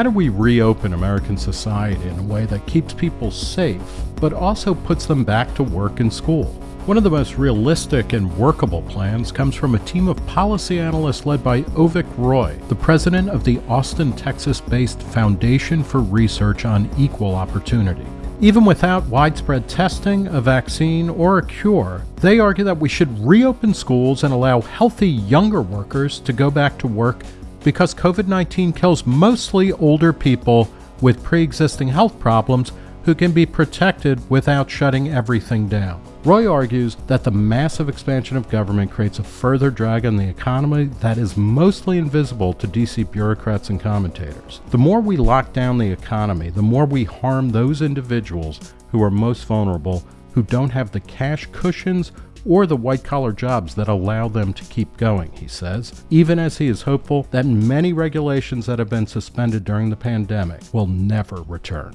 How do we reopen American society in a way that keeps people safe, but also puts them back to work and school? One of the most realistic and workable plans comes from a team of policy analysts led by Avik Roy, the president of the Austin, Texas based Foundation for Research on Equal Opportunity. Even without widespread testing, a vaccine, or a cure, they argue that we should reopen schools and allow healthy younger workers to go back to work because COVID 19 kills mostly older people with pre existing health problems who can be protected without shutting everything down. Roy argues that the massive expansion of government creates a further drag on the economy that is mostly invisible to DC bureaucrats and commentators. The more we lock down the economy, the more we harm those individuals who are most vulnerable, who don't have the cash cushions or the white collar jobs that allow them to keep going, he says, even as he is hopeful that many regulations that have been suspended during the pandemic will never return.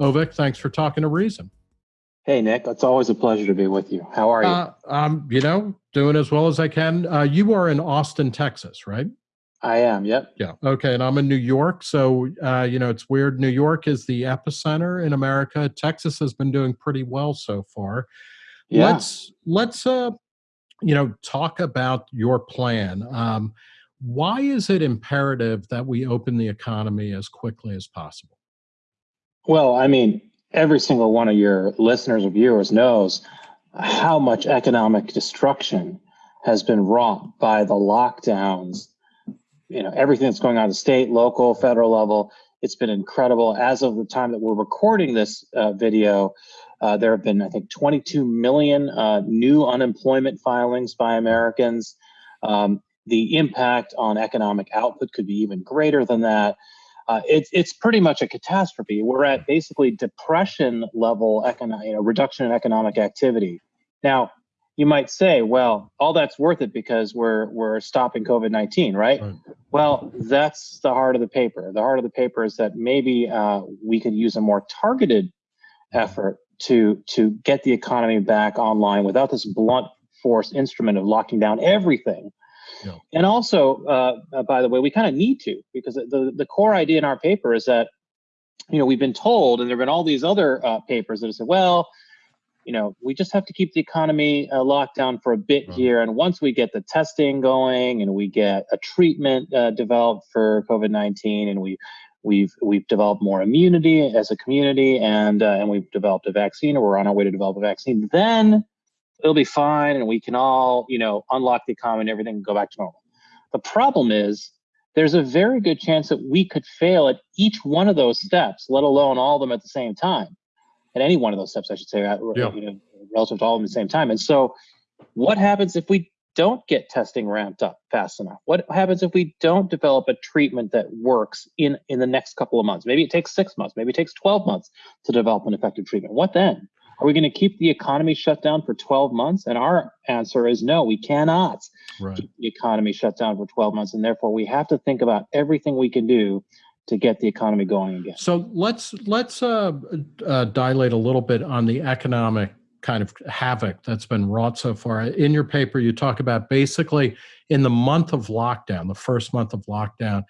Avik, thanks for talking to Reason. Hey, Nick, it's always a pleasure to be with you. How are you? Uh, I'm, you know, doing as well as I can. Uh, you are in Austin, Texas, right? I am, yep. Yeah. Okay. And I'm in New York. So, uh, you know, it's weird. New York is the epicenter in America. Texas has been doing pretty well so far. Yeah. Let's let's uh, you know talk about your plan. Um, why is it imperative that we open the economy as quickly as possible? Well, I mean, every single one of your listeners or viewers knows how much economic destruction has been wrought by the lockdowns. You know, everything that's going on at the state, local, federal level. It's been incredible. As of the time that we're recording this uh, video, uh, there have been, I think, 22 million uh, new unemployment filings by Americans. Um, the impact on economic output could be even greater than that. Uh, it's it's pretty much a catastrophe. We're at basically depression level economic, you know, reduction in economic activity. Now, you might say, well, all that's worth it because we're we're stopping COVID nineteen, right? right? Well, that's the heart of the paper. The heart of the paper is that maybe uh, we could use a more targeted effort to to get the economy back online without this blunt force instrument of locking down everything. And also, uh, uh, by the way, we kind of need to because the the core idea in our paper is that you know we've been told, and there've been all these other uh, papers that have said, well, you know, we just have to keep the economy uh, locked down for a bit right. here, and once we get the testing going and we get a treatment uh, developed for COVID nineteen, and we We've we've developed more immunity as a community, and uh, and we've developed a vaccine, or we're on our way to develop a vaccine. Then it'll be fine, and we can all you know unlock the economy and everything and go back to normal. The problem is there's a very good chance that we could fail at each one of those steps, let alone all of them at the same time. At any one of those steps, I should say, yeah. you know, relative to all of them at the same time. And so, what happens if we don't get testing ramped up fast enough? What happens if we don't develop a treatment that works in, in the next couple of months? Maybe it takes six months, maybe it takes 12 months to develop an effective treatment. What then? Are we going to keep the economy shut down for 12 months? And our answer is no, we cannot right. keep the economy shut down for 12 months. And therefore, we have to think about everything we can do to get the economy going again. So let's let's uh, uh, dilate a little bit on the economic kind of havoc that's been wrought so far. In your paper, you talk about basically in the month of lockdown, the first month of lockdown,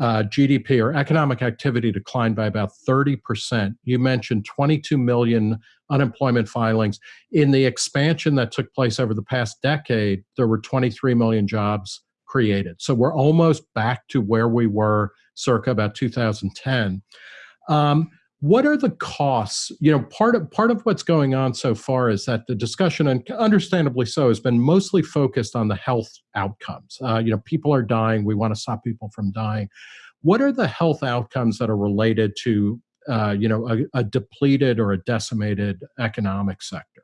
uh, GDP or economic activity declined by about 30%. You mentioned 22 million unemployment filings. In the expansion that took place over the past decade, there were 23 million jobs created. So we're almost back to where we were circa about 2010. Um, what are the costs? You know part of part of what's going on so far is that the discussion and understandably so has been mostly focused on the health outcomes. Uh, you know people are dying. We want to stop people from dying. What are the health outcomes that are related to uh, you know a, a depleted or a decimated economic sector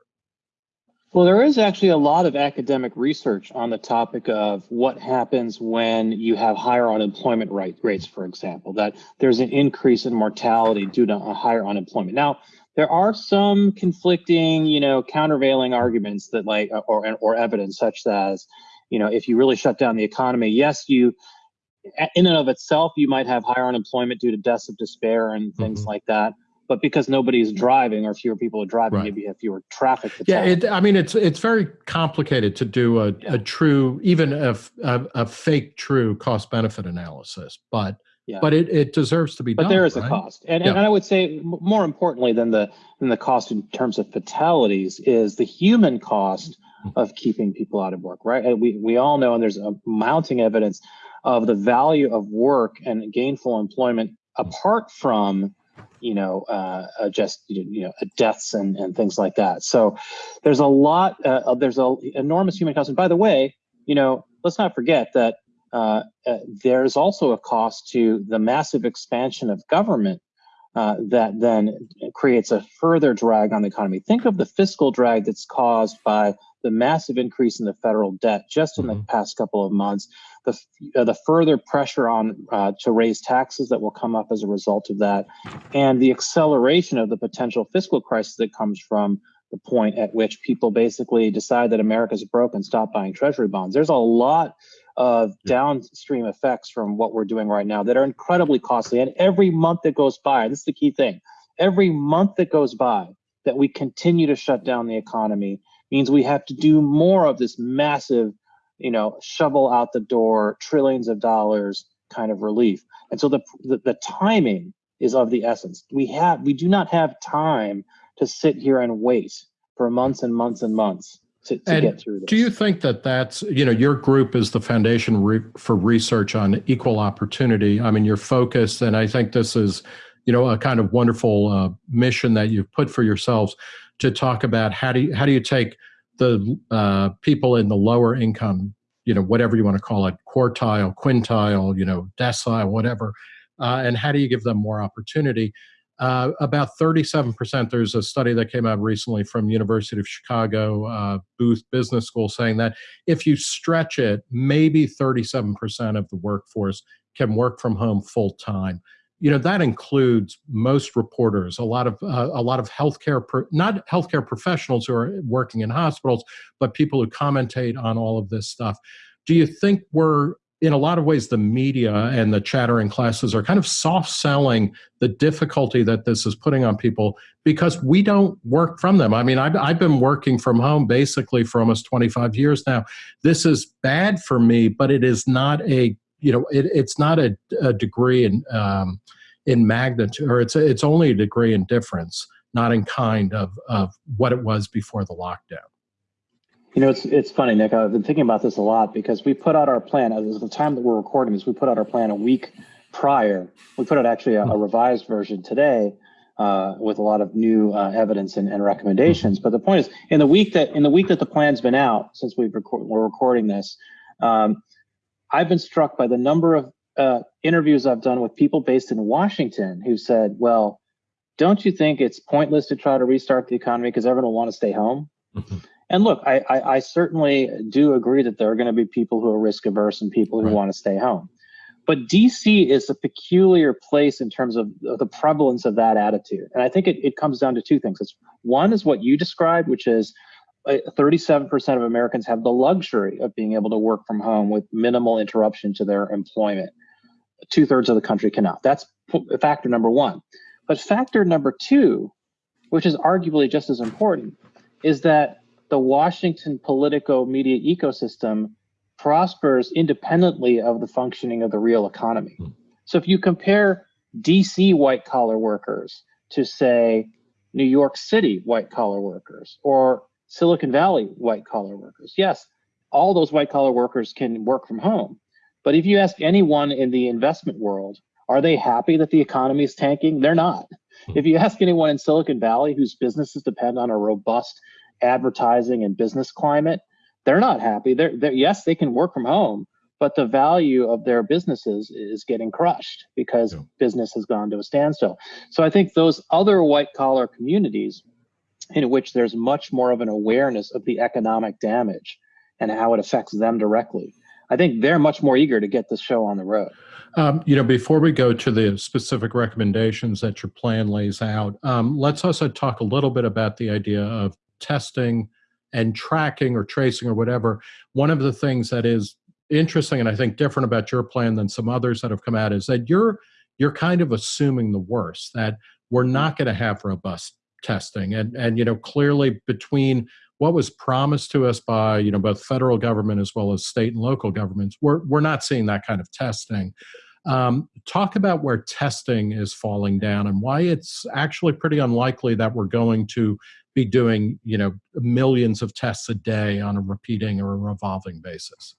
well, there is actually a lot of academic research on the topic of what happens when you have higher unemployment rate, rates, for example, that there's an increase in mortality due to a higher unemployment. Now, there are some conflicting, you know, countervailing arguments that like, or, or evidence such as, you know, if you really shut down the economy, yes, you, in and of itself, you might have higher unemployment due to deaths of despair and things mm-hmm. like that but because nobody's driving or fewer people are driving, right. maybe you have fewer traffic. yeah, it, I mean, it's it's very complicated to do a, yeah. a true, even a, a, a, fake true cost benefit analysis. But yeah. but it, it deserves to be but done. But there is right? a cost, and, yeah. and I would say more importantly than the than the cost in terms of fatalities is the human cost mm-hmm. of keeping people out of work. Right? We we all know, and there's a mounting evidence of the value of work and gainful employment apart from you know uh, uh just you know deaths and and things like that. So there's a lot. Uh, there's a enormous human cost. And by the way, you know, let's not forget that uh, uh, there's also a cost to the massive expansion of government uh, that then creates a further drag on the economy. Think of the fiscal drag that's caused by the massive increase in the federal debt just in the mm-hmm. past couple of months, the, uh, the further pressure on uh, to raise taxes that will come up as a result of that, and the acceleration of the potential fiscal crisis that comes from the point at which people basically decide that America's broke and stop buying treasury bonds. There's a lot of downstream effects from what we're doing right now that are incredibly costly. And every month that goes by, this is the key thing, every month that goes by that we continue to shut down the economy means we have to do more of this massive, you know, shovel out the door, trillions of dollars kind of relief. And so the, the, the timing is of the essence. We have we do not have time to sit here and wait for months and months and months to, to get through this. Do you think that that's, you know, your group is the foundation re for research on equal opportunity? I mean, you're focused, and I think this is, you know, a kind of wonderful uh, mission that you've put for yourselves to talk about how do you, how do you take the uh, people in the lower income, you know, whatever you want to call it, quartile, quintile, you know, decile, whatever, uh, and how do you give them more opportunity? Uh, about 37%, there's a study that came out recently from University of Chicago uh, Booth Business School saying that if you stretch it, maybe 37% of the workforce can work from home full time. You know that includes most reporters, a lot of uh, a lot of healthcare, not healthcare professionals who are working in hospitals, but people who commentate on all of this stuff. Do you think we're in a lot of ways, the media and the chattering classes are kind of soft selling the difficulty that this is putting on people because we don't work from them. I mean, I've, I've been working from home basically for almost 25 years now. This is bad for me, but it is not a, you know, it, it's not a, a degree in, um, in magnitude, or it's, a, it's only a degree in difference, not in kind of, of what it was before the lockdown. You know, it's it's funny, Nick. I've been thinking about this a lot because we put out our plan at the time that we're recording this. We put out our plan a week prior. We put out actually a, a revised version today uh, with a lot of new uh, evidence and, and, recommendations. But the point is, in the week that in the week that the plan's been out since we've record, we're recording this, um, I've been struck by the number of uh, interviews I've done with people based in Washington who said, "Well, don't you think it's pointless to try to restart the economy because everyone will want to stay home?" And look, I, I, I certainly do agree that there are going to be people who are risk averse and people who right. want to stay home. But DC is a peculiar place in terms of the prevalence of that attitude. And I think it, it comes down to two things. It's one is what you described, which is 37% uh, of Americans have the luxury of being able to work from home with minimal interruption to their employment. Two thirds of the country cannot. That's factor number one. But factor number two, which is arguably just as important, is that the Washington politico media ecosystem prospers independently of the functioning of the real economy. Hmm. So if you compare DC white collar workers to, say, New York City white collar workers or Silicon Valley white collar workers, yes, all those white collar workers can work from home. But if you ask anyone in the investment world, are they happy that the economy is tanking? They're not. Hmm. If you ask anyone in Silicon Valley whose businesses depend on a robust advertising and business climate, they're not happy. They're, they're yes, they can work from home, but the value of their businesses is getting crushed because yeah. business has gone to a standstill. So I think those other white collar communities in which there's much more of an awareness of the economic damage and how it affects them directly. I think they're much more eager to get the show on the road. Um, you know, before we go to the specific recommendations that your plan lays out, um, let's also talk a little bit about the idea of testing and tracking or tracing or whatever, one of the things that is interesting and I think different about your plan than some others that have come out is that you're you're kind of assuming the worst that we're not going to have robust testing. And and you know clearly between what was promised to us by you know both federal government as well as state and local governments we're we're not seeing that kind of testing. Um, talk about where testing is falling down and why it's actually pretty unlikely that we're going to be doing, you know, millions of tests a day on a repeating or a revolving basis.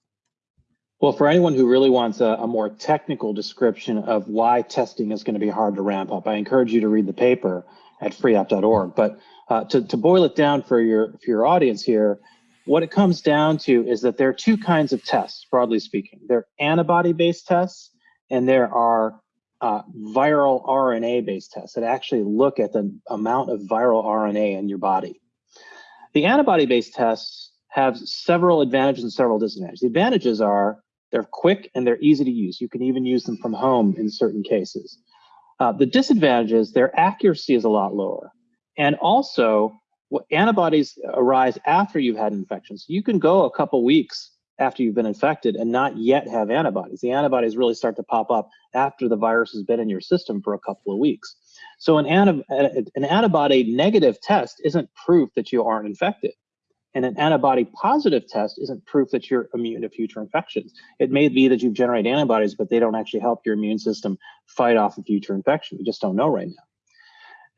Well, for anyone who really wants a, a, more technical description of why testing is going to be hard to ramp up, I encourage you to read the paper at freopp.org. But uh, to, to boil it down for your, for your audience here, what it comes down to is that there are two kinds of tests, broadly speaking. There are antibody-based tests, and there are uh, viral RNA-based tests that actually look at the amount of viral RNA in your body. The antibody-based tests have several advantages and several disadvantages. The advantages are they're quick and they're easy to use. You can even use them from home in certain cases. Uh, the disadvantages, their accuracy is a lot lower. And also, antibodies arise after you've had infections. You can go a couple weeks after you've been infected and not yet have antibodies. The antibodies really start to pop up after the virus has been in your system for a couple of weeks. So an, an antibody negative test isn't proof that you aren't infected. And an antibody positive test isn't proof that you're immune to future infections. It may be that you've generated antibodies, but they don't actually help your immune system fight off a future infection. We just don't know right now.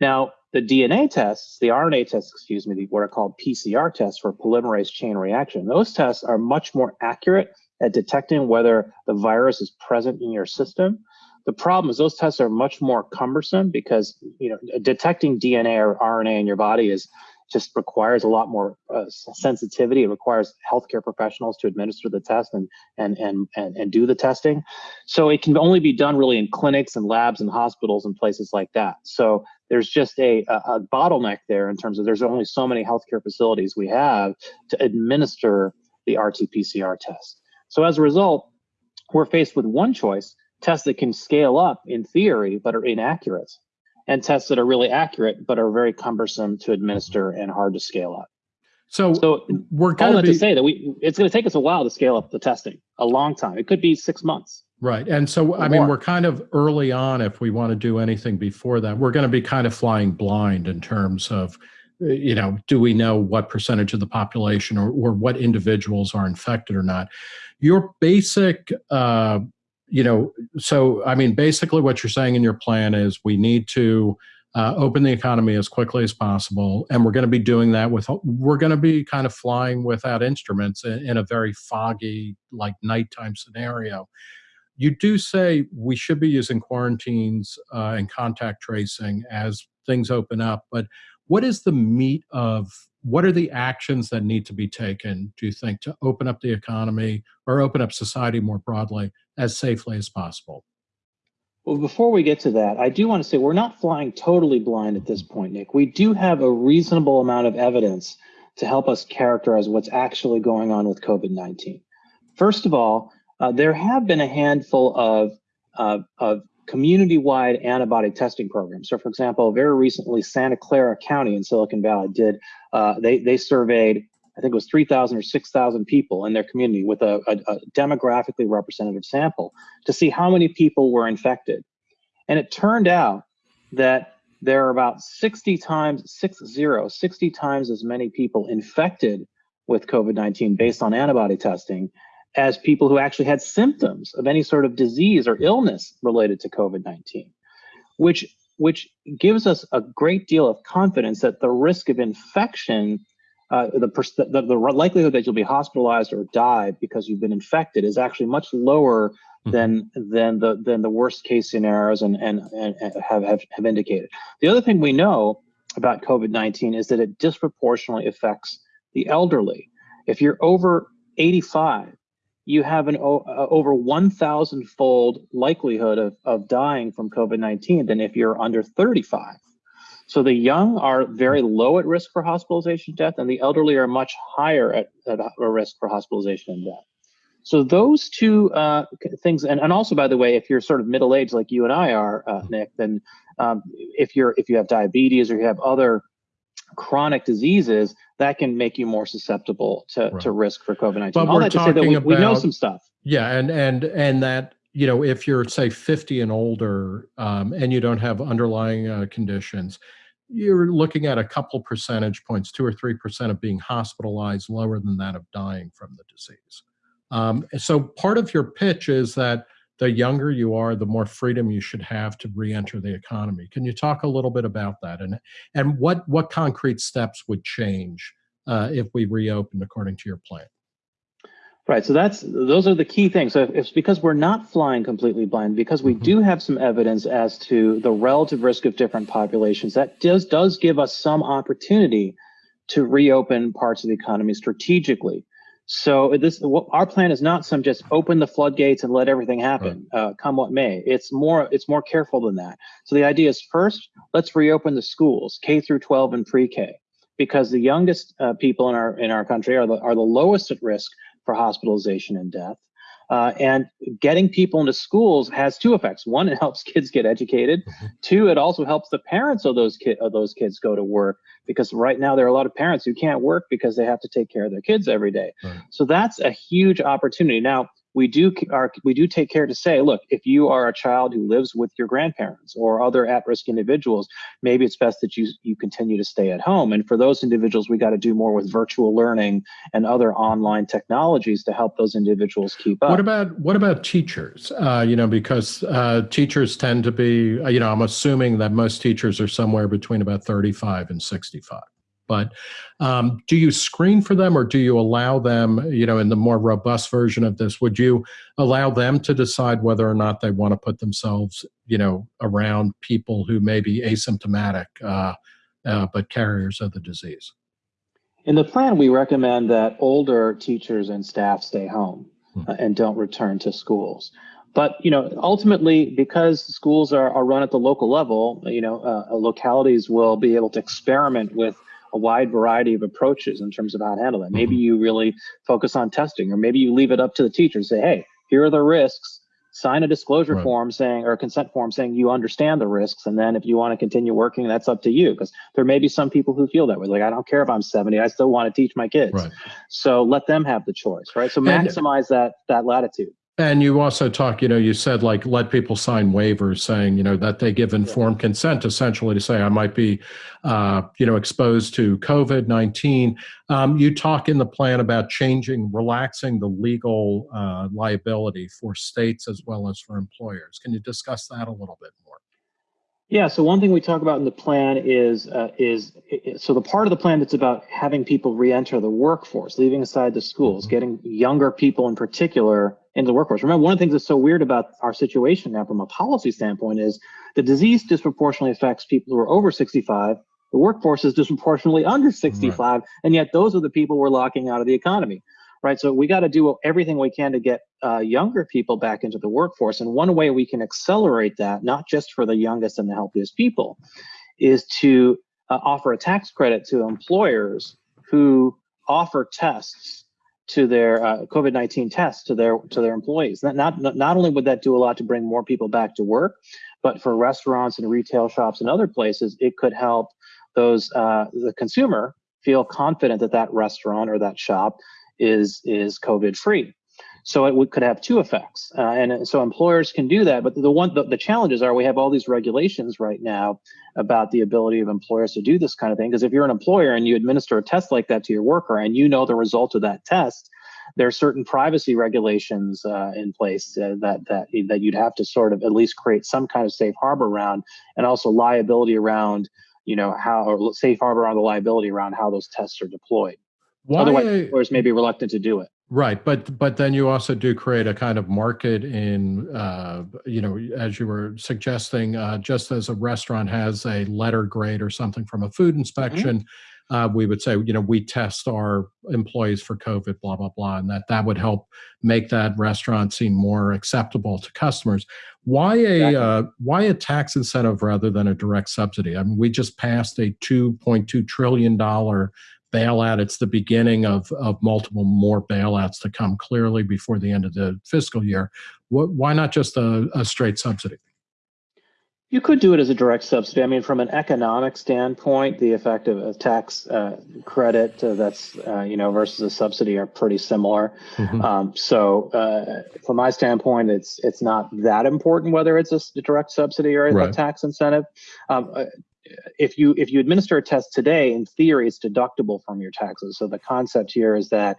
Now, the DNA tests, the RNA tests, excuse me, what are called PCR tests for polymerase chain reaction, those tests are much more accurate at detecting whether the virus is present in your system. The problem is those tests are much more cumbersome because you know detecting DNA or RNA in your body is just requires a lot more uh, sensitivity. It requires healthcare professionals to administer the test and, and, and, and, and do the testing. So it can only be done really in clinics and labs and hospitals and places like that. So there's just a, a, a bottleneck there in terms of there's only so many healthcare facilities we have to administer the RT-PCR test. So as a result, we're faced with one choice, tests that can scale up in theory, but are inaccurate and tests that are really accurate but are very cumbersome to administer and hard to scale up. So, so we're going to say that we it's going to take us a while to scale up the testing, a long time. It could be six months. Right. And so, I mean, we're kind of early on if we want to do anything before that. We're going to be kind of flying blind in terms of, you know, do we know what percentage of the population or, or what individuals are infected or not? Your basic uh, you know, so I mean, basically what you're saying in your plan is we need to uh, open the economy as quickly as possible, and we're going to be doing that with we're going to be kind of flying without instruments in, in a very foggy, like nighttime scenario. You do say we should be using quarantines uh, and contact tracing as things open up, but what is the meat of what are the actions that need to be taken, do you think, to open up the economy or open up society more broadly as safely as possible? Well, before we get to that, I do want to say we're not flying totally blind at this point, Nick. We do have a reasonable amount of evidence to help us characterize what's actually going on with COVID 19. First of all, uh, there have been a handful of, uh, of community-wide antibody testing programs. So for example, very recently, Santa Clara County in Silicon Valley did, uh, they, they surveyed, I think it was 3,000 or 6,000 people in their community with a, a, a demographically representative sample to see how many people were infected. And it turned out that there are about 60 times, six zero, 60 times as many people infected with COVID-19 based on antibody testing as people who actually had symptoms of any sort of disease or illness related to COVID-19, which, which gives us a great deal of confidence that the risk of infection, uh, the, the, the likelihood that you'll be hospitalized or die because you've been infected is actually much lower mm-hmm. than than the than the worst case scenarios and, and, and have, have, have indicated. The other thing we know about COVID-19 is that it disproportionately affects the elderly. If you're over 85, you have an uh, over 1,000 fold likelihood of, of dying from COVID 19 than if you're under 35. So the young are very low at risk for hospitalization death, and the elderly are much higher at, at a risk for hospitalization and death. So those two uh, things, and, and also by the way, if you're sort of middle aged like you and I are, uh, Nick, then um, if you're if you have diabetes or you have other chronic diseases, that can make you more susceptible to, right. to risk for COVID-19. But All we're that talking to say that we, about, we know some stuff. Yeah, and and and that you know if you're say 50 and older um, and you don't have underlying uh, conditions, you're looking at a couple percentage points, two or three percent of being hospitalized, lower than that of dying from the disease. Um, so part of your pitch is that the younger you are, the more freedom you should have to re-enter the economy. Can you talk a little bit about that and and what what concrete steps would change uh, if we reopened according to your plan? Right. So that's those are the key things. So if, it's because we're not flying completely blind, because we mm-hmm. do have some evidence as to the relative risk of different populations, that does does give us some opportunity to reopen parts of the economy strategically. So this our plan is not some just open the floodgates and let everything happen, right. uh, come what may. It's more it's more careful than that. So the idea is first, let's reopen the schools, K through 12 and pre-K, because the youngest uh, people in our in our country are the are the lowest at risk for hospitalization and death. Uh, and getting people into schools has two effects. One, it helps kids get educated. Mm-hmm. Two, it also helps the parents of those kid of those kids go to work because right now there are a lot of parents who can't work because they have to take care of their kids every day. Right. So that's a huge opportunity. Now, we do are we do take care to say, look, if you are a child who lives with your grandparents or other at-risk individuals, maybe it's best that you you continue to stay at home. And for those individuals, we got to do more with virtual learning and other online technologies to help those individuals keep up. What about what about teachers? Uh, you know, because uh, teachers tend to be, you know, I'm assuming that most teachers are somewhere between about 35 and 65. But um, do you screen for them or do you allow them, you know, in the more robust version of this, would you allow them to decide whether or not they want to put themselves, you know, around people who may be asymptomatic uh, uh, but carriers of the disease? In the plan, we recommend that older teachers and staff stay home hmm. uh, and don't return to schools. But you know, ultimately, because schools are, are run at the local level, you know, uh, localities will be able to experiment with a wide variety of approaches in terms of how to handle that. Maybe mm-hmm. you really focus on testing, or maybe you leave it up to the teacher and say, hey, here are the risks. Sign a disclosure right. form saying, or a consent form saying you understand the risks. And then if you want to continue working, that's up to you. Because there may be some people who feel that way. Like, I don't care if I'm 70, I still want to teach my kids. Right. So let them have the choice, right? So maximize that that latitude. And you also talk, you know, you said like let people sign waivers saying, you know, that they give informed consent essentially to say I might be, uh, you know, exposed to COVID 19. Um, you talk in the plan about changing, relaxing the legal uh, liability for states as well as for employers. Can you discuss that a little bit more? Yeah, so one thing we talk about in the plan is uh, is so the part of the plan that's about having people re-enter the workforce, leaving aside the schools, mm-hmm. getting younger people in particular into the workforce. Remember, one of the things that's so weird about our situation now from a policy standpoint is the disease disproportionately affects people who are over 65. The workforce is disproportionately under 65, right. and yet those are the people we're locking out of the economy right? So we got to do everything we can to get uh, younger people back into the workforce. And one way we can accelerate that, not just for the youngest and the healthiest people, is to uh, offer a tax credit to employers who offer tests to their uh, COVID-19 tests to their to their employees. Not, not not only would that do a lot to bring more people back to work, but for restaurants and retail shops and other places, it could help those uh, the consumer feel confident that that restaurant or that shop is is COVID free. So it could have two effects, uh, and so employers can do that. But the one the, the, challenges are we have all these regulations right now about the ability of employers to do this kind of thing. Because if you're an employer and you administer a test like that to your worker, and you know the result of that test, there are certain privacy regulations uh, in place uh, that that that you'd have to sort of at least create some kind of safe harbor around, and also liability around you know how or safe harbor around the liability around how those tests are deployed. Why, Otherwise, employers may be reluctant to do it. Right, but but then you also do create a kind of market in, uh, you know, as you were suggesting, uh, just as a restaurant has a letter grade or something from a food mm-hmm. inspection, mm-hmm. uh, we would say, you know, we test our employees for COVID, blah blah blah, and that that would help make that restaurant seem more acceptable to customers. Why a exactly. Uh, why a tax incentive rather than a direct subsidy? I mean, we just passed a two point two trillion dollar bailout. It's the beginning of, of multiple more bailouts to come clearly before the end of the fiscal year. why not just a, a straight subsidy? You could do it as a direct subsidy. I mean, from an economic standpoint, the effect of a tax uh, credit uh, that's uh, you know versus a subsidy are pretty similar. Mm-hmm. Um, so, uh, from my standpoint, it's it's not that important whether it's a direct subsidy or a, tax incentive. Um, uh, if you if you administer a test today, in theory, it's deductible from your taxes. So the concept here is that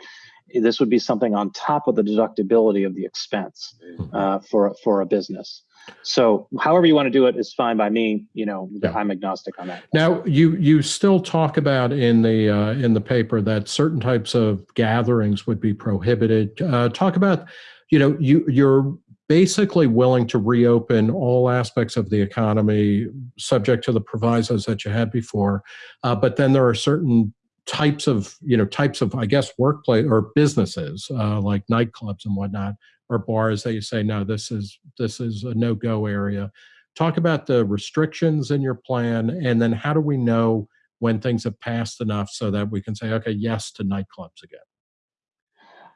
this would be something on top of the deductibility of the expense Mm-hmm. uh, for for a business. So, however you want to do it is fine by me. You know, Yeah. I'm agnostic on that. Now, you you still talk about in the uh, in the paper that certain types of gatherings would be prohibited. Uh, talk about, you know, you you're basically willing to reopen all aspects of the economy, subject to the provisos that you had before, uh, but then there are certain types of you know types of I guess workplace or businesses uh, like nightclubs and whatnot or bars that you say no this is this is a no go area. Talk about the restrictions in your plan and then how do we know when things have passed enough so that we can say okay yes to nightclubs again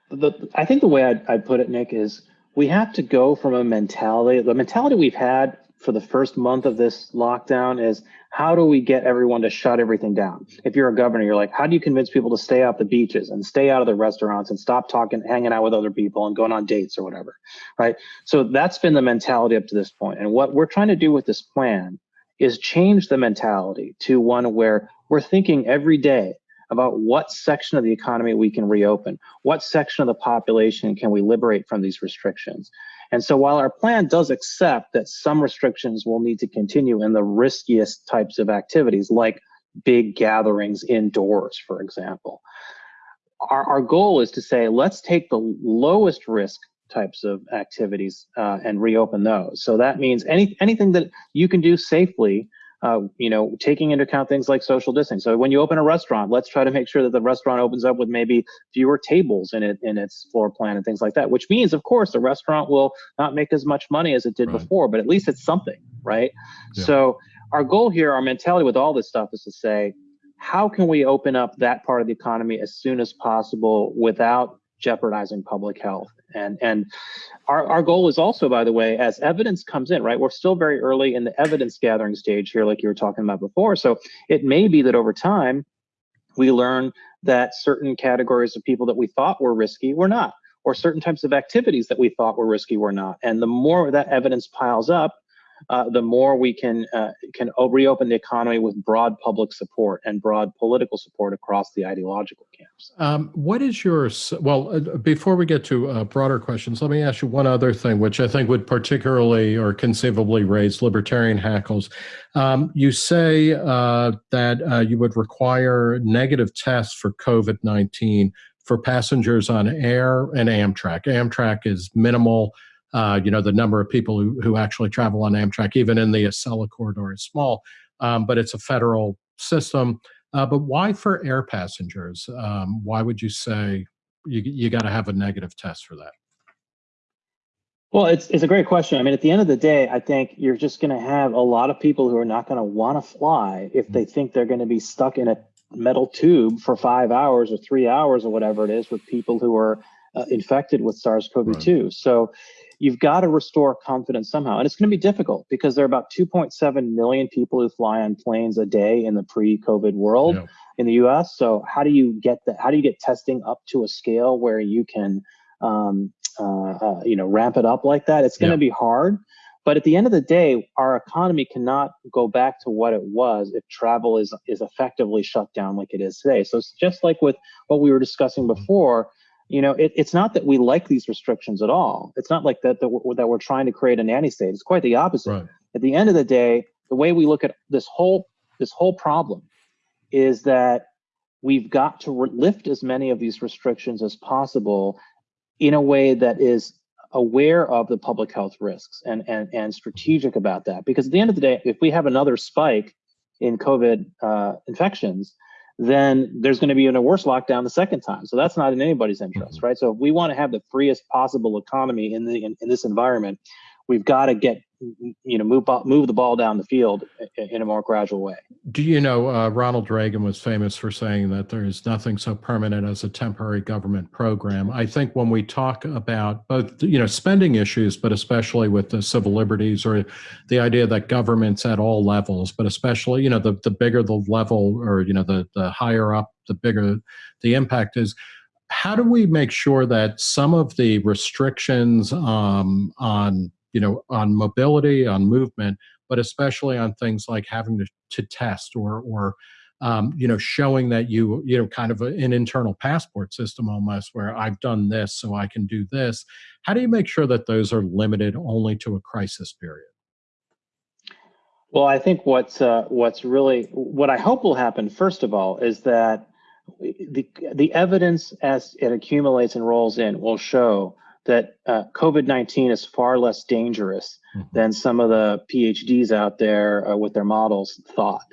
The, I think the way I'd, I'd put it, Nick, is we have to go from a mentality. The mentality we've had for the first month of this lockdown is how do we get everyone to shut everything down? If you're a governor, you're like, how do you convince people to stay off the beaches and stay out of the restaurants and stop talking, hanging out with other people and going on dates or whatever, right? So that's been the mentality up to this point. And what we're trying to do with this plan is change the mentality to one where we're thinking every day about what section of the economy we can reopen, what section of the population can we liberate from these restrictions. And so while our plan does accept that some restrictions will need to continue in the riskiest types of activities, like big gatherings indoors, for example, our, our goal is to say, let's take the lowest risk types of activities uh, and reopen those. So that means any anything that you can do safely uh, you know, taking into account things like social distancing. So when you open a restaurant, let's try to make sure that the restaurant opens up with maybe fewer tables in it in its floor plan and things like that. Which means, of course, the restaurant will not make as much money as it did Right. before, but at least it's something, right? Yeah. So our goal here, our mentality with all this stuff is to say, how can we open up that part of the economy as soon as possible without jeopardizing public health? And and our, our goal is also, by the way, as evidence comes in, right? We're still very early in the evidence gathering stage here, like you were talking about before. So it may be that over time, we learn that certain categories of people that we thought were risky were not, or certain types of activities that we thought were risky were not. And the more that evidence piles up, uh, the more we can uh, can reopen the economy with broad public support and broad political support across the ideological camps. Um, what is your well? Uh, before we get to uh, broader questions, let me ask you one other thing, which I think would particularly or conceivably raise libertarian hackles. Um, you say uh, that uh, you would require negative tests for COVID nineteen for passengers on air and Amtrak. Amtrak is minimal. Uh, you know, the number of people who, who actually travel on Amtrak, even in the Acela corridor, is small, um, but it's a federal system. Uh, but why for air passengers? Um, why would you say you, you got to have a negative test for that? Well, it's it's a great question. I mean, at the end of the day, I think you're just going to have a lot of people who are not going to want to fly if they think they're going to be stuck in a metal tube for five hours or three hours or whatever it is with people who are uh, infected with SARS-CoV-2. So you've got to restore confidence somehow, and it's going to be difficult because there are about 2.7 million people who fly on planes a day in the pre-COVID world in the U.S. So how do you get that? How do you get testing up to a scale where you can um, uh, uh, you know, ramp it up like that. It's going to be hard. But at the end of the day, our economy cannot go back to what it was if travel is is effectively shut down like it is today. So it's just like with what we were discussing before. You know, it, it's not that we like these restrictions at all. It's not like that that we're, that we're trying to create a nanny state. It's quite the opposite Right. at the end of the day, the way we look at this whole this whole problem is that we've got to lift as many of these restrictions as possible in a way that is aware of the public health risks and and and strategic about that. Because at the end of the day, if we have another spike in COVID uh, infections, then there's going to be in a worse lockdown the second time. So that's not in anybody's mm-hmm. interest, right? So if we want to have the freest possible economy in the in, in this environment, we've got to get you know move move the ball down the field in a more gradual way. Do you know uh, Ronald Reagan was famous for saying that there is nothing so permanent as a temporary government program? I think when we talk about both, you know, spending issues, but especially with the civil liberties or the idea that governments at all levels, but especially, you know, the, the bigger the level or, you know, the, the higher up, the bigger the impact is. How do we make sure that some of the restrictions um, on, you know, on mobility, on movement, but especially on things like having to, to test or or um, you know, showing that you, you know, kind of a, an internal passport system almost where I've done this, so I can do this. How do you make sure that those are limited only to a crisis period? Well, I think what's uh, what's really what I hope will happen first of all is that the the evidence as it accumulates and rolls in will show that uh, COVID nineteen is far less dangerous mm-hmm. than some of the PhDs out there uh, with their models thought.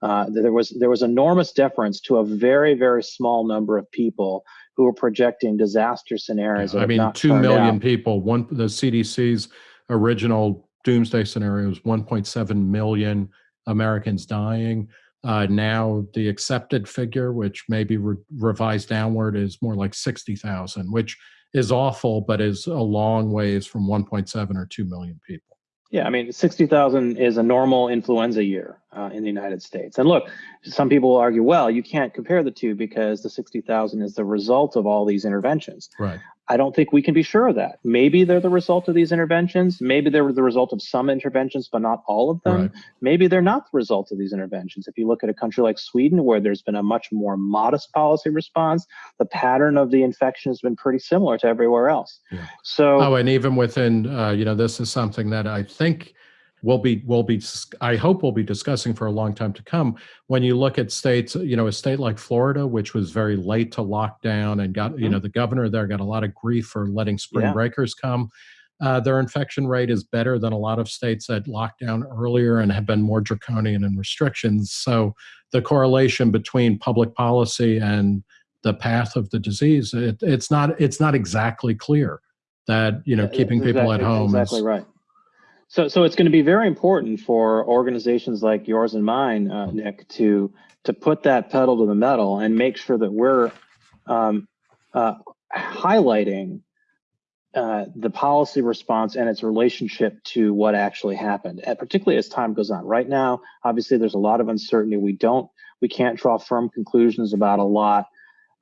Uh, there was there was enormous deference to a very very small number of people who were projecting disaster scenarios. Yeah, I mean, two million out. people. One the CDC's original doomsday scenario was 1.7 million Americans dying. Uh, now the accepted figure, which may be re revised downward, is more like 60,000, which is awful, but is a long ways from 1.7 or 2 million people. Yeah, I mean, 60,000 is a normal influenza year uh, in the United States. And look, some people will argue, well, you can't compare the two because the 60,000 is the result of all these interventions. Right. I don't think we can be sure of that. Maybe they're the result of these interventions. Maybe they're the result of some interventions, but not all of them. Right. Maybe they're not the result of these interventions. If you look at a country like Sweden, where there's been a much more modest policy response, the pattern of the infection has been pretty similar to everywhere else. Yeah. So, oh, and even within, uh, you know, this is something that I think we'll be we'll be I hope we'll be discussing for a long time to come. When you look at states, you know, a state like Florida, which was very late to lock down and got, mm-hmm. you know, the governor there got a lot of grief for letting spring yeah. breakers come. Uh, their infection rate is better than a lot of states that locked down earlier and have been more draconian in restrictions. So the correlation between public policy and the path of the disease, it, it's not it's not exactly clear that you know yeah, keeping people exactly, at home exactly is right. So, so it's going to be very important for organizations like yours and mine, uh, Nick, to to put that pedal to the metal and make sure that we're um, uh, highlighting uh, the policy response and its relationship to what actually happened, and particularly as time goes on. Right now, obviously, there's a lot of uncertainty. We don't, we can't draw firm conclusions about a lot.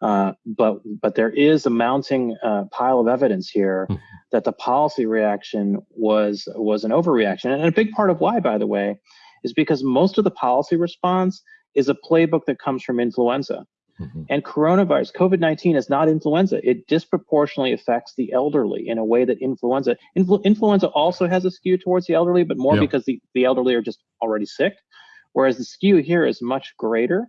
Uh, but but there is a mounting uh, pile of evidence here mm-hmm. that the policy reaction was was an overreaction, and a big part of why, by the way, is because most of the policy response is a playbook that comes from influenza. Mm-hmm. And coronavirus, COVID 19 is not influenza. It disproportionately affects the elderly in a way that influenza, influ, influenza also has a skew towards the elderly, but more because the, the elderly are just already sick. Whereas the skew here is much greater.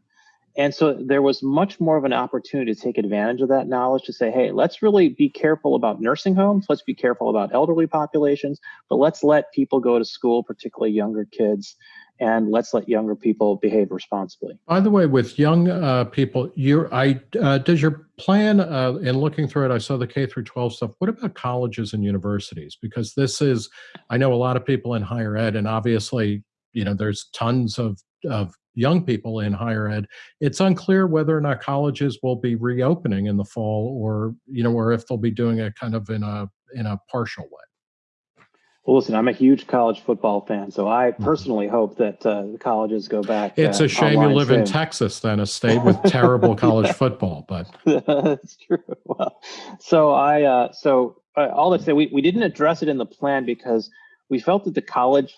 And so there was much more of an opportunity to take advantage of that knowledge to say, hey, let's really be careful about nursing homes. Let's be careful about elderly populations, but let's let people go to school, particularly younger kids, and let's let younger people behave responsibly. By the way, with young uh, people, you, I uh, does your plan uh, in looking through it? I saw the K through 12 stuff. What about colleges and universities? Because this is, I know a lot of people in higher ed, and obviously, you know, there's tons of of young people in higher ed. It's unclear whether or not colleges will be reopening in the fall, or you know, or if they'll be doing it kind of in a in a partial way. Well, listen, I'm a huge college football fan, so I mm-hmm. personally hope that uh, the colleges go back. It's uh, a shame you live soon. in Texas, then, a state with terrible college football. But that's true. Well, so I, uh, so uh, all that say, we we didn't address it in the plan because we felt that the college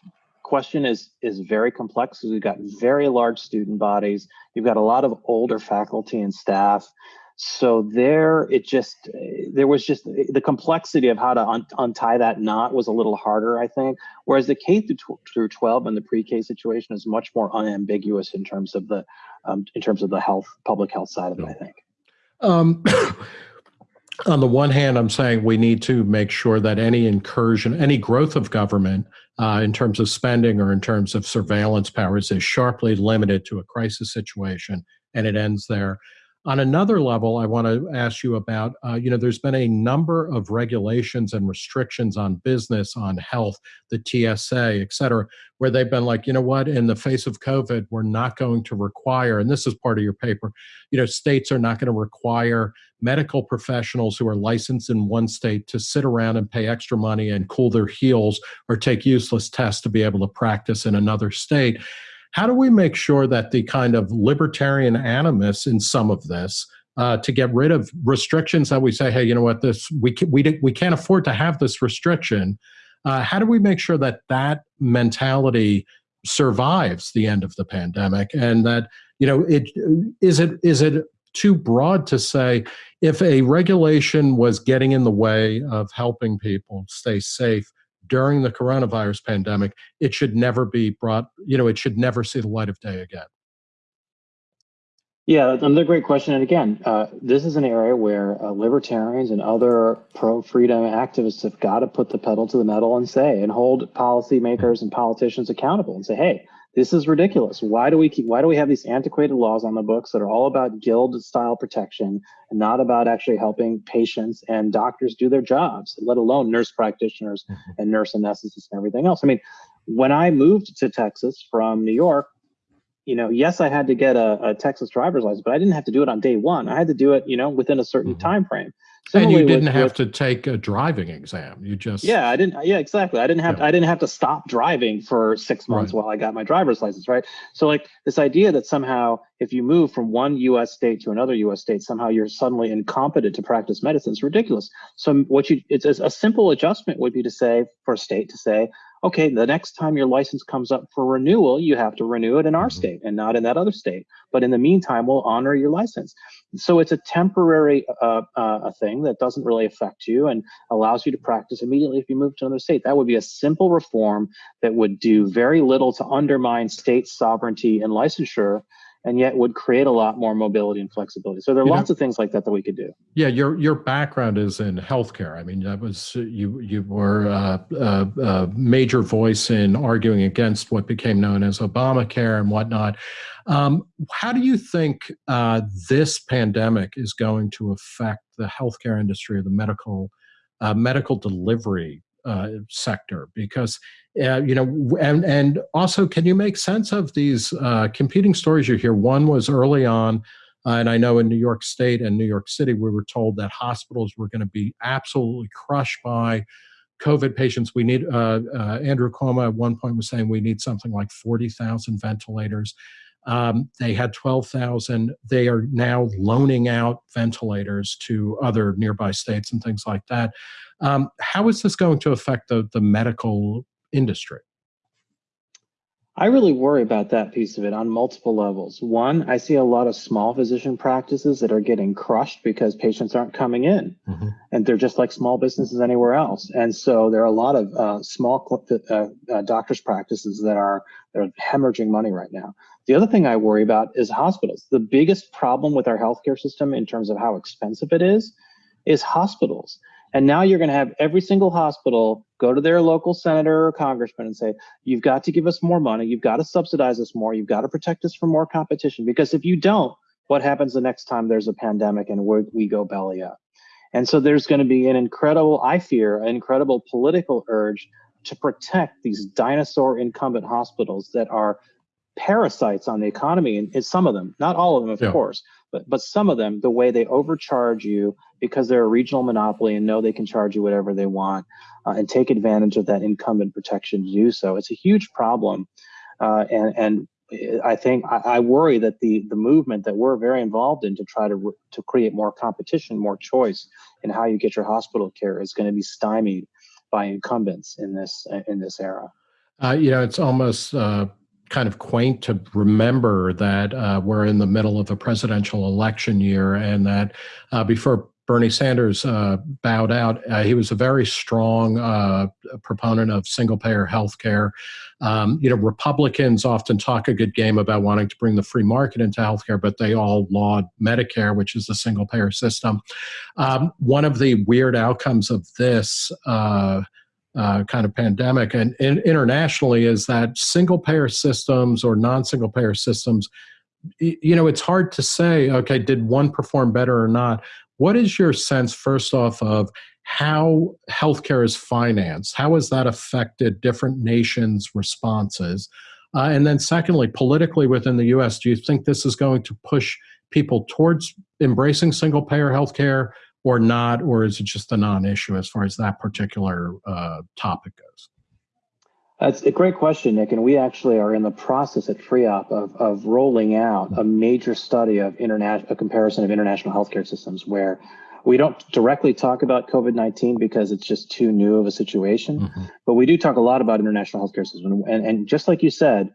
question is is very complex because we've got very large student bodies. You've got a lot of older faculty and staff. So there, it just there was just the complexity of how to un untie that knot was a little harder, I think. Whereas the K through through 12 and the pre-K situation is much more unambiguous in terms of the um, in terms of the health public health side of it. I think. Um, on the one hand, I'm saying we need to make sure that any incursion, any growth of government uh, in terms of spending or in terms of surveillance powers is sharply limited to a crisis situation and it ends there. On another level, I want to ask you about, uh, you know, there's been a number of regulations and restrictions on business, on health, the TSA, et cetera, where they've been like, you know what, in the face of COVID, we're not going to require, and this is part of your paper, you know, states are not going to require medical professionals who are licensed in one state to sit around and pay extra money and cool their heels or take useless tests to be able to practice in another state. How do we make sure that the kind of libertarian animus in some of this uh, to get rid of restrictions that we say, hey, you know what, this we can, we we can't afford to have this restriction. Uh, how do we make sure that that mentality survives the end of the pandemic and that you know it is it is it too broad to say if a regulation was getting in the way of helping people stay safe during the coronavirus pandemic it should never be brought you know it should never see the light of day again yeah, another great question. And again, uh, this is an area where uh, libertarians and other pro freedom activists have got to put the pedal to the metal and say, and hold policymakers and politicians accountable and say, hey, this is ridiculous. Why do we keep, why do we have these antiquated laws on the books that are all about guild style protection and not about actually helping patients and doctors do their jobs, let alone nurse practitioners mm-hmm. and nurse anesthetists and everything else? I mean, when I moved to Texas from New York, you know, yes, I had to get a, a, Texas driver's license, but I didn't have to do it on day one. I had to do it, you know, within a certain mm-hmm. time frame. Similarly, and you didn't with, have with, to take a driving exam. You just yeah, I didn't. Yeah, exactly. I didn't have. Yeah. I didn't have to stop driving for six months right. while I got my driver's license. Right. So like this idea that somehow if you move from one U.S. state to another U.S. state, somehow you're suddenly incompetent to practice medicine is ridiculous. So what you it's a, a simple adjustment would be to say for a state to say, okay, the next time your license comes up for renewal, you have to renew it in our mm-hmm. state and not in that other state. But in the meantime, we'll honor your license. So it's a temporary uh, uh, thing that doesn't really affect you and allows you to practice immediately if you move to another state. That would be a simple reform that would do very little to undermine state sovereignty and licensure and yet would create a lot more mobility and flexibility. So there are you lots know, of things like that that we could do. Yeah, your your background is in healthcare. I mean, that was you you were a, a, a major voice in arguing against what became known as Obamacare and whatnot. Um, how do you think uh, this pandemic is going to affect the healthcare industry or the medical uh, medical delivery uh, sector? Because uh, you know, and and also, can you make sense of these uh, competing stories you hear? One was early on, uh, and I know in New York State and New York City, we were told that hospitals were going to be absolutely crushed by COVID patients. We need uh, uh, Andrew Cuomo at one point was saying we need something like forty thousand ventilators. Um, they had 12,000. They are now loaning out ventilators to other nearby states and things like that. Um, how is this going to affect the, the medical industry? I really worry about that piece of it on multiple levels. One, I see a lot of small physician practices that are getting crushed because patients aren't coming in mm-hmm. and they're just like small businesses anywhere else. And so there are a lot of uh, small uh, uh, doctors' practices that are, that are hemorrhaging money right now. The other thing I worry about is hospitals. The biggest problem with our healthcare system in terms of how expensive it is, is hospitals. And now you're going to have every single hospital go to their local senator or congressman and say, you've got to give us more money. You've got to subsidize us more. You've got to protect us from more competition. Because if you don't, what happens the next time there's a pandemic and we go belly up? And so there's going to be an incredible, I fear, an incredible political urge to protect these dinosaur incumbent hospitals that are parasites on the economy. And some of them, not all of them, of yeah. course, but but some of them, the way they overcharge you because they're a regional monopoly and know they can charge you whatever they want uh, and take advantage of that incumbent protection to do so. It's a huge problem. Uh, and, and I think I, I, worry that the the movement that we're very involved in to try to to create more competition, more choice in how you get your hospital care is going to be stymied by incumbents in this in this era. Uh, you know, it's almost uh, kind of quaint to remember that uh, we're in the middle of a presidential election year and that uh, before Bernie Sanders uh, bowed out, uh, he was a very strong uh, proponent of single payer health care. Um, you know, Republicans often talk a good game about wanting to bring the free market into healthcare, but they all laud Medicare, which is the single payer system. Um, one of the weird outcomes of this uh, uh, kind of pandemic and, and, internationally is that single payer systems or non single payer systems you know it's hard to say okay did one perform better or not what is your sense first off of how healthcare is financed how has that affected different nations responses uh, and then secondly politically within the us do you think this is going to push people towards embracing single payer healthcare or not, or is it just a non-issue as far as that particular uh, topic goes? That's a great question, Nick. And we actually are in the process at FREOPP of, of rolling out a major study of international, a comparison of international healthcare systems where we don't directly talk about COVID 19 because it's just too new of a situation, mm-hmm. but we do talk a lot about international healthcare systems. And, and just like you said,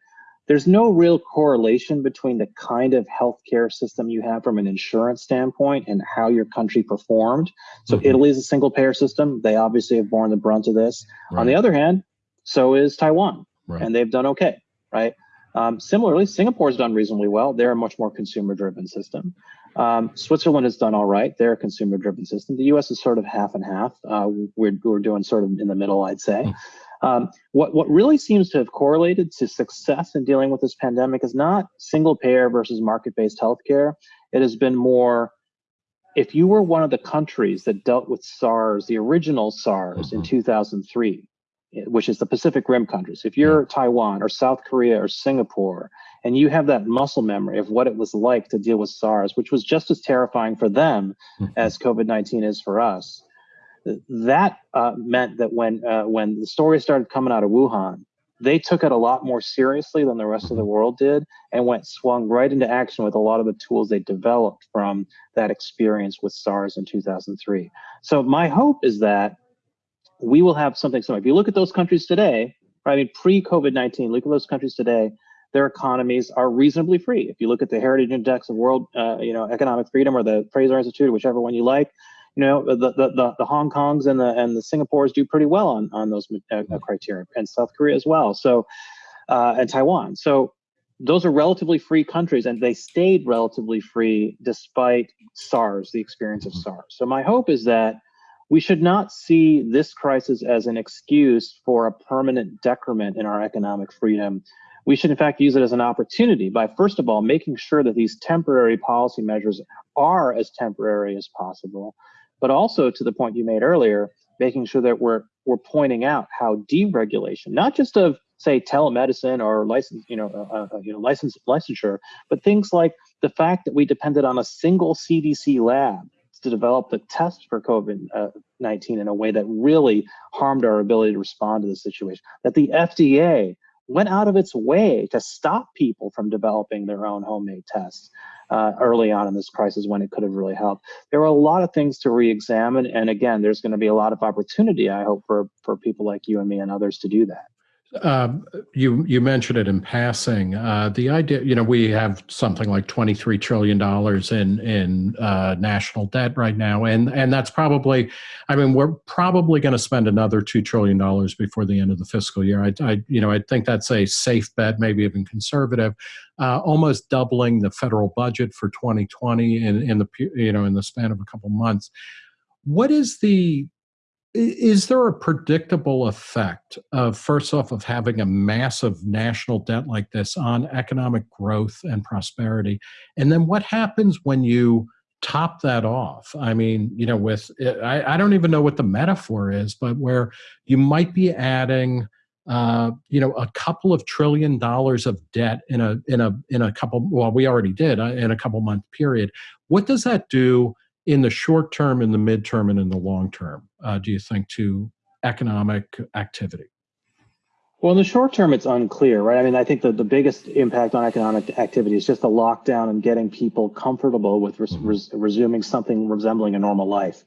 there's no real correlation between the kind of healthcare system you have from an insurance standpoint and how your country performed. So mm-hmm. Italy is a single payer system. They obviously have borne the brunt of this. Right. On the other hand, so is Taiwan, right. and they've done okay, right? Um, similarly, Singapore's done reasonably well. They're a much more consumer-driven system. Um, Switzerland has done all right. They're a consumer-driven system. The U.S. is sort of half and half. Uh, we're, we're doing sort of in the middle, I'd say. Mm. Um, what, what really seems to have correlated to success in dealing with this pandemic is not single payer versus market-based healthcare. It has been more, if you were one of the countries that dealt with SARS, the original SARS mm-hmm. in 2003, which is the Pacific Rim countries, if you're. Taiwan or South Korea or Singapore, and you have that muscle memory of what it was like to deal with SARS, which was just as terrifying for them as COVID 19 is for us, that uh, meant that when uh, when the story started coming out of Wuhan, they took it a lot more seriously than the rest of the world did, and went swung right into action with a lot of the tools they developed from that experience with SARS in 2003. So my hope is that we will have something similar. If you look at those countries today, right, I mean pre-COVID-19, look at those countries today. Their economies are reasonably free. If you look at the Heritage Index of World, uh, you know, Economic Freedom or the Fraser Institute, whichever one you like, you know the, the the, the Hong Kongs and the and the Singapores do pretty well on on those uh, uh, criteria, and South Korea as well. So uh, and Taiwan. So those are relatively free countries, and they stayed relatively free despite SARS, the experience of mm-hmm. SARS. So my hope is that we should not see this crisis as an excuse for a permanent decrement in our economic freedom. We should, in fact, use it as an opportunity by, first of all, making sure that these temporary policy measures are as temporary as possible, but also to the point you made earlier, making sure that we're we're pointing out how deregulation, not just of say telemedicine or license, you know, uh, uh, you know, license licensure, but things like the fact that we depended on a single CDC lab to develop the test for COVID-19 uh, in a way that really harmed our ability to respond to the situation. That the FDA went out of its way to stop people from developing their own homemade tests uh, early on in this crisis when it could have really helped. There are a lot of things to re-examine, and again, there's going to be a lot of opportunity, I hope, for for people like you and me and others to do that. Um, you you mentioned it in passing. Uh, the idea, you know, we have something like twenty three trillion dollars in in uh, national debt right now, and and that's probably, I mean, we're probably going to spend another two trillion dollars before the end of the fiscal year. I, I, you know, I think that's a safe bet, maybe even conservative. Uh, almost doubling the federal budget for 2020 in in the you know in the span of a couple months. What is the is there a predictable effect of first off of having a massive national debt like this on economic growth and prosperity? And then what happens when you top that off? I mean you know with i, I don't even know what the metaphor is but where you might be adding uh, you know a couple of trillion dollars of debt in a in a in a couple well we already did uh, in a couple month period. What does that do in the short term, in the midterm, and in the long term, uh, do you think, to economic activity? Well, in the short term, it's unclear, right? I mean, I think that the biggest impact on economic activity is just the lockdown and getting people comfortable with res- mm-hmm. res- resuming something resembling a normal life.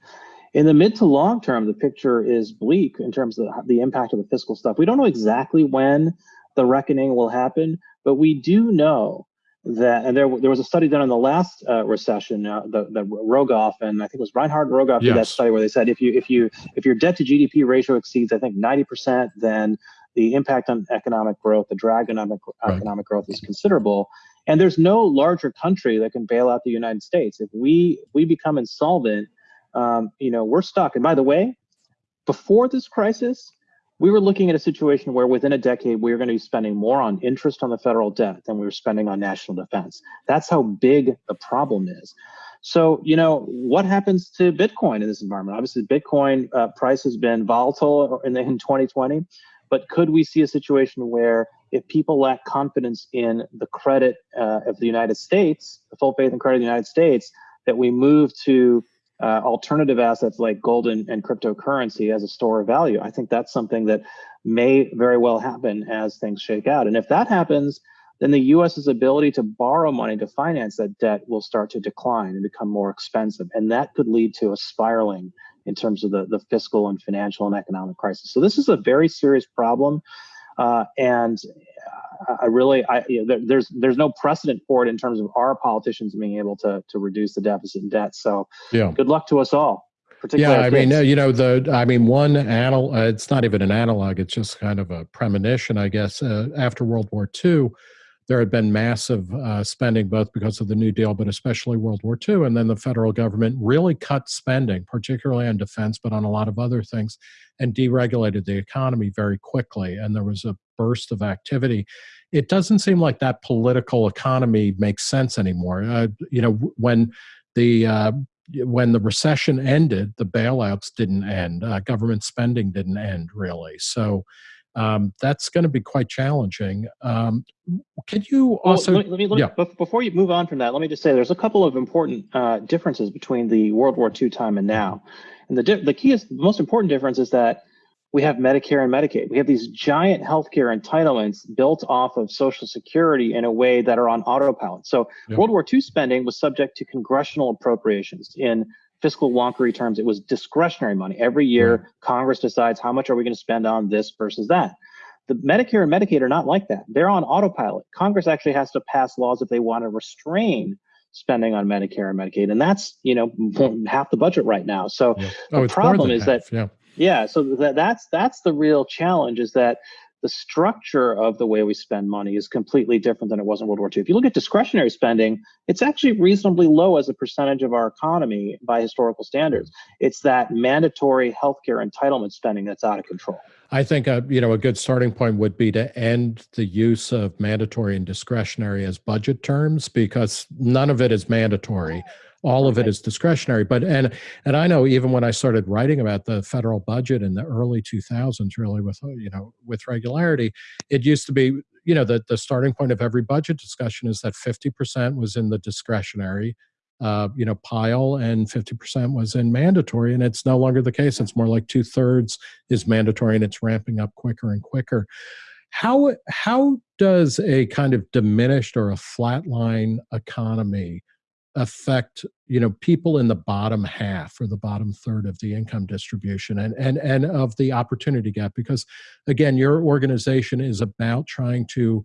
In the mid to long term, the picture is bleak in terms of the impact of the fiscal stuff. We don't know exactly when the reckoning will happen, but we do know that, and there, there was a study done in the last uh, recession, uh, the, the Rogoff, and I think it was Reinhart Rogoff yes. did that study where they said if you if you if your debt to GDP ratio exceeds I think 90%, then the impact on economic growth, the drag on economic, right. economic growth is considerable. And there's no larger country that can bail out the United States. If we we become insolvent, um, you know, we're stuck. And by the way, before this crisis, we were looking at a situation where within a decade we were going to be spending more on interest on the federal debt than we were spending on national defense. That's how big the problem is. So, you know, what happens to Bitcoin in this environment? Obviously, Bitcoin uh, price has been volatile in, in 2020, but could we see a situation where if people lack confidence in the credit uh, of the United States, the full faith and credit of the United States, that we move to uh, alternative assets like gold and, and, cryptocurrency as a store of value. I think that's something that may very well happen as things shake out. And if that happens, then the US's ability to borrow money to finance that debt will start to decline and become more expensive. And that could lead to a spiraling in terms of the, the fiscal and financial and economic crisis. So this is a very serious problem. Uh, and I really, I, you know, there, there's there's no precedent for it in terms of our politicians being able to to reduce the deficit and debt. So, yeah, good luck to us all. Yeah, I mean, you know, the I mean, one anal. Uh, it's not even an analog; it's just kind of a premonition, I guess. Uh, after World War II, there had been massive uh, spending, both because of the New Deal, but especially World War II. And then the federal government really cut spending, particularly on defense, but on a lot of other things, and deregulated the economy very quickly. And there was a burst of activity. It doesn't seem like that political economy makes sense anymore. Uh, you know, when the uh, when the recession ended, the bailouts didn't end. Uh, government spending didn't end really. So um, that's going to be quite challenging. Um, can you also? Well, let me, let me, yeah. Before you move on from that, let me just say there's a couple of important uh, differences between the World War II time and now. And the the key is the most important difference is that we have Medicare and Medicaid. We have these giant healthcare entitlements built off of Social Security in a way that are on autopilot. So yeah. World War II spending was subject to congressional appropriations in fiscal wonkery terms, it was discretionary money. Every year, Congress decides how much are we going to spend on this versus that. The Medicare and Medicaid are not like that. They're on autopilot. Congress actually has to pass laws if they want to restrain spending on Medicare and Medicaid, and that's you know half the budget right now. So yeah. oh, the problem is half. that yeah. yeah, so that, that's that's the real challenge is that the structure of the way we spend money is completely different than it was in World War II. If you look at discretionary spending, it's actually reasonably low as a percentage of our economy by historical standards. It's that mandatory healthcare entitlement spending that's out of control. I think a, you know a good starting point would be to end the use of mandatory and discretionary as budget terms because none of it is mandatory all of it is discretionary but and and i know even when i started writing about the federal budget in the early 2000s really with uh, you know with regularity it used to be you know the, the starting point of every budget discussion is that 50% was in the discretionary uh, you know pile and 50% was in mandatory and it's no longer the case. It's more like two-thirds is mandatory and it's ramping up quicker and quicker. How how does a kind of diminished or a flatline economy affect you know people in the bottom half or the bottom third of the income distribution and and and of the opportunity gap because again your organization is about trying to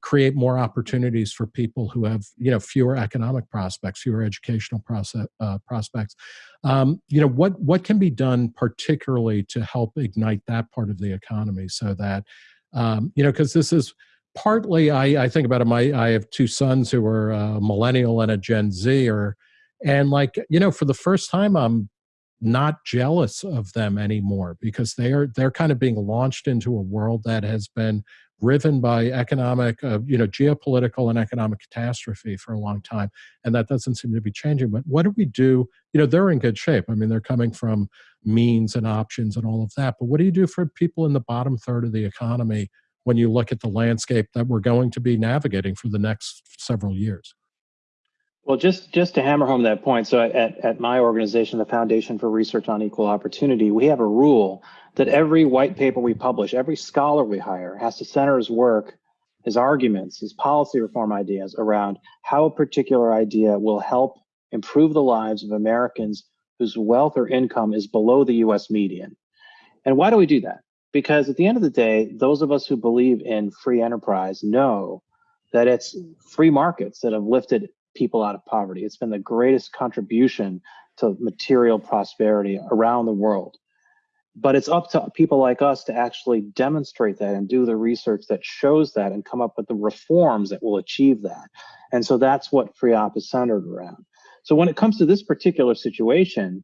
create more opportunities for people who have you know fewer economic prospects fewer educational process, uh, prospects. Um, you know what what can be done particularly to help ignite that part of the economy so that um, you know because this is partly I, I think about it my i have two sons who are a millennial and a gen z or and like you know for the first time i'm not jealous of them anymore because they are they're kind of being launched into a world that has been driven by economic uh, you know geopolitical and economic catastrophe for a long time and that doesn't seem to be changing but what do we do? You know they're in good shape. I mean they're coming from means and options and all of that but what do you do for people in the bottom third of the economy when you look at the landscape that we're going to be navigating for the next several years. Well, just just to hammer home that point, so at, at my organization, the Foundation for Research on Equal Opportunity, we have a rule that every white paper we publish, every scholar we hire has to center his work, his arguments, his policy reform ideas around how a particular idea will help improve the lives of Americans whose wealth or income is below the US median. And why do we do that? Because at the end of the day, those of us who believe in free enterprise know that it's free markets that have lifted people out of poverty. It's been the greatest contribution to material prosperity around the world. But it's up to people like us to actually demonstrate that and do the research that shows that and come up with the reforms that will achieve that. And so that's what FREOPP is centered around. So when it comes to this particular situation,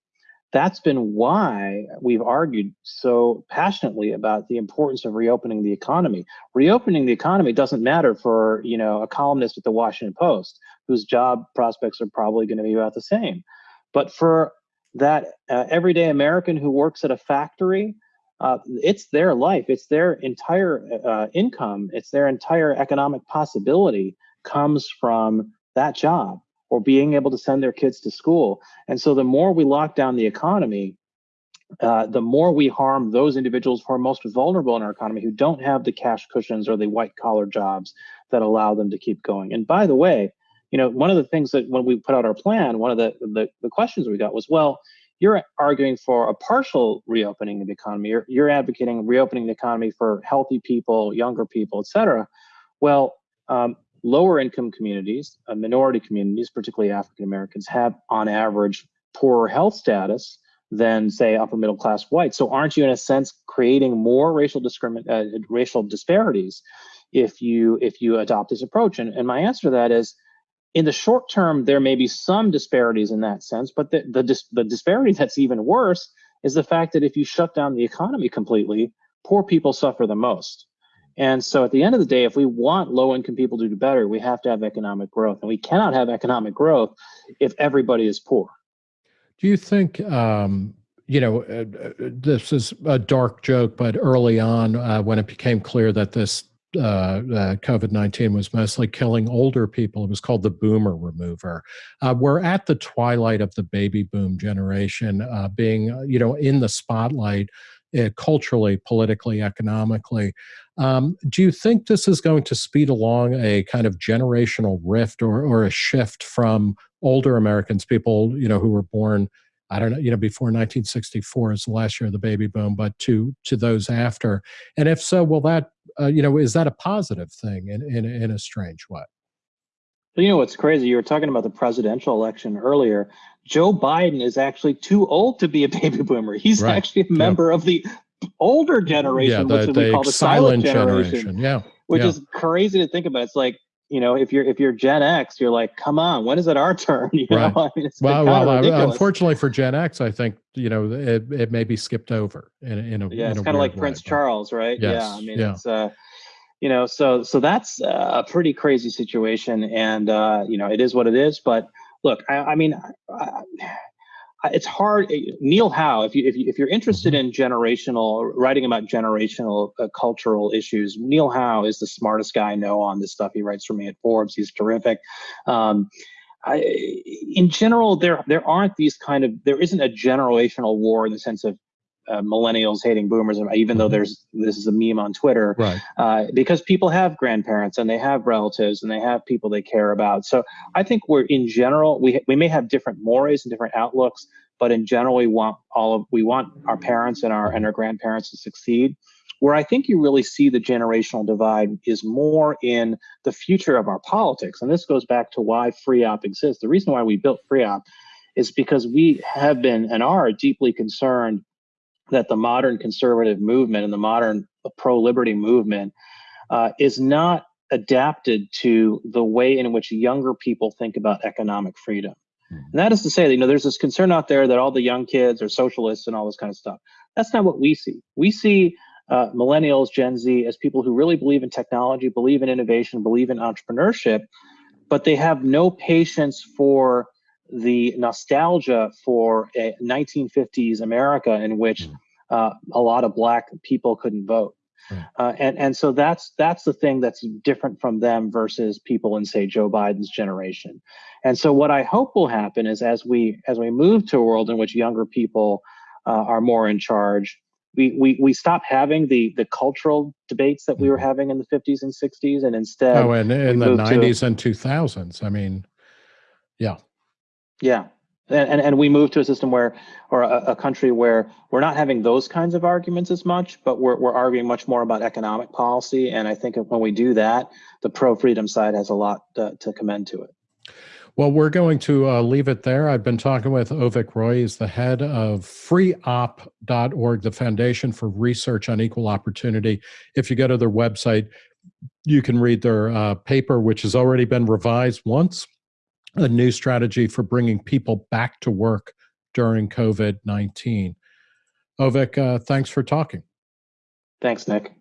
that's been why we've argued so passionately about the importance of reopening the economy. Reopening the economy doesn't matter for you know a columnist at the Washington Post whose job prospects are probably going to be about the same, but for that uh, everyday American who works at a factory, uh, it's their life, it's their entire uh, income, it's their entire economic possibility comes from that job or being able to send their kids to school. And so the more we lock down the economy, uh, the more we harm those individuals who are most vulnerable in our economy who don't have the cash cushions or the white collar jobs that allow them to keep going. And by the way, you know, one of the things that when we put out our plan, one of the, the, the questions we got was, well, you're arguing for a partial reopening of the economy. You're, you're advocating reopening the economy for healthy people, younger people, et cetera. Well, um, lower income communities, uh, minority communities, particularly African Americans, have on average poorer health status than say upper middle class whites. So aren't you in a sense creating more racial discrimin uh, racial disparities if you if you adopt this approach? And, and my answer to that is in the short term, there may be some disparities in that sense, but the, the, dis the disparity that's even worse is the fact that if you shut down the economy completely, poor people suffer the most. And so at the end of the day, if we want low income people to do better, we have to have economic growth. And we cannot have economic growth if everybody is poor. Do you think, um, you know, uh, uh this is a dark joke, but early on, uh, when it became clear that this uh, uh, COVID 19 was mostly killing older people. It was called the boomer remover. Uh, we're at the twilight of the baby boom generation being, you know, in the spotlight uh, culturally, politically, economically. Um, do you think this is going to speed along a kind of generational rift or, or a shift from older Americans, people, you know, who were born I don't know, you know, before 1964 is the last year of the baby boom, but to to those after. And if so, will that, uh, you know, is that a positive thing in, in, in a strange way? You know what's crazy? You were talking about the presidential election earlier. Joe Biden is actually too old to be a baby boomer. He's right. actually a member yeah. of the older generation, yeah, the, which we call the silent, generation. generation. Yeah, which yeah. is crazy to think about. It's like you know, if you're if you're Gen X, you're like, come on, when is it our turn? You right. know, I mean, well, well, unfortunately for Gen X, I think you know it, it may be skipped over in, in a yeah, it's kind of like way, Prince Charles, right? Yes, yeah, I mean, yeah. it's uh, you know, so so that's a pretty crazy situation, and uh, you know, it is what it is. But look, I, I mean, I, it's hard. Eh, Neil Howe, if you if you if you're interested mm-hmm. in generational writing about generational uh, cultural issues, Neil Howe is the smartest guy I know on this stuff. He writes for me at Forbes. He's terrific. Um, I, in general, there there aren't these kind of there isn't a generational war in the sense of uh, millennials hating boomers, even though mm-hmm. there's this is a meme on Twitter, right? Uh, because people have grandparents and they have relatives and they have people they care about. So I think we're in general we we may have different mores and different outlooks, but in general we want all of we want our parents and our and our grandparents to succeed. Where I think you really see the generational divide is more in the future of our politics, and this goes back to why FREOPP exists. The reason why we built FREOPP is because we have been and are deeply concerned that the modern conservative movement and the modern pro-liberty movement uh, is not adapted to the way in which younger people think about economic freedom. Hmm. And that is to say that, you know, there's this concern out there that all the young kids are socialists and all this kind of stuff. That's not what we see. We see uh, millennials, Gen Z, as people who really believe in technology, believe in innovation, believe in entrepreneurship, but they have no patience for the nostalgia for a 1950s America in which hmm. uh, a lot of black people couldn't vote. Uh, and and so that's that's the thing that's different from them versus people in say Joe Biden's generation. And so what I hope will happen is as we as we move to a world in which younger people uh, are more in charge, we, we we stop having the the cultural debates that we were mm-hmm. having in the 50s and 60s, and instead oh, and in the 90s to, and 2000s. I mean, yeah. Yeah. And, and, we move to a system where, or a, a, country where we're not having those kinds of arguments as much, but we're, we're arguing much more about economic policy. And I think when we do that, the pro freedom side has a lot to, to commend to it. Well, we're going to uh, leave it there. I've been talking with Avik Roy. He's the head of freopp.org, the Foundation for Research on Equal Opportunity. If you go to their website, you can read their uh, paper, which has already been revised once a new strategy for bringing people back to work during COVID 19. Avik, uh, thanks for talking. Thanks, Nick.